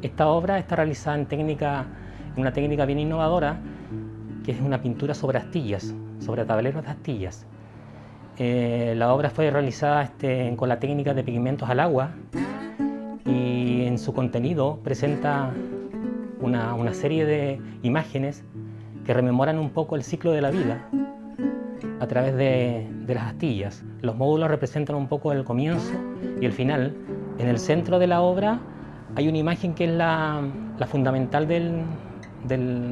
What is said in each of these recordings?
Esta obra está realizada en, técnica, una técnica bien innovadora, que es una pintura sobre astillas, sobre tableros de astillas. Eh, la obra fue realizada este, con la técnica de pigmentos al agua y en su contenido presenta una, una serie de imágenes que rememoran un poco el ciclo de la vida a través de, de, las astillas. Los módulos representan un poco el comienzo y el final. En el centro de la obra hay una imagen que es la, fundamental de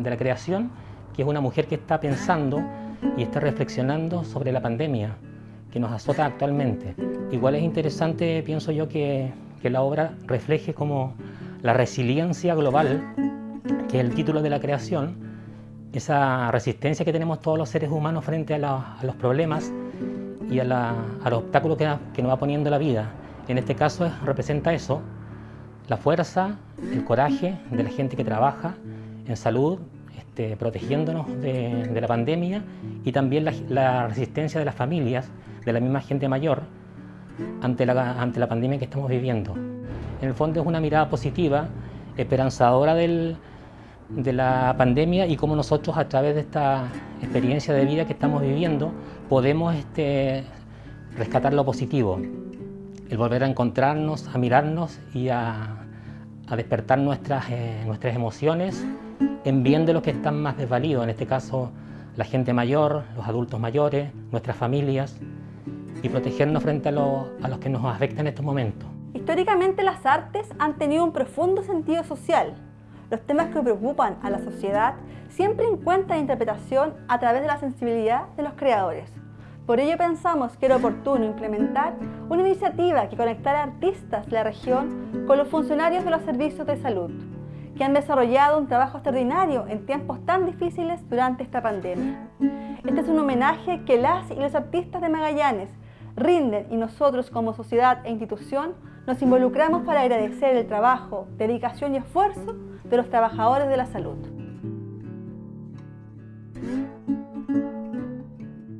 la creación, que es una mujer que está pensando y está reflexionando sobre la pandemia que nos azota actualmente. Igual es interesante, pienso yo, que, la obra refleje como la resiliencia global, que es el título de la creación, esa resistencia que tenemos todos los seres humanos frente a, los problemas y a, la, los obstáculos que, que, nos va poniendo la vida. En este caso es, representa eso, la fuerza, el coraje de la gente que trabaja en salud, este, protegiéndonos de, la pandemia y también la, resistencia de las familias, de la misma gente mayor, ante la, pandemia que estamos viviendo. En el fondo es una mirada positiva, esperanzadora de la pandemia y cómo nosotros a través de esta experiencia de vida que estamos viviendo podemos este, rescatar lo positivo, el volver a encontrarnos, a mirarnos y a, despertar nuestras, eh, nuestras emociones en bien de los que están más desvalidos, en este caso la gente mayor, los adultos mayores, nuestras familias y protegernos frente a, lo, a los que nos afectan en estos momentos. Históricamente las artes han tenido un profundo sentido social, los temas que preocupan a la sociedad siempre encuentran interpretación a través de la sensibilidad de los creadores. Por ello pensamos que era oportuno implementar una iniciativa que conectara artistas de la región con los funcionarios de los servicios de salud, que han desarrollado un trabajo extraordinario en tiempos tan difíciles durante esta pandemia. Este es un homenaje que las y los artistas de Magallanes rinden y nosotros como sociedad e institución nos involucramos para agradecer el trabajo, dedicación y esfuerzo de los trabajadores de la salud.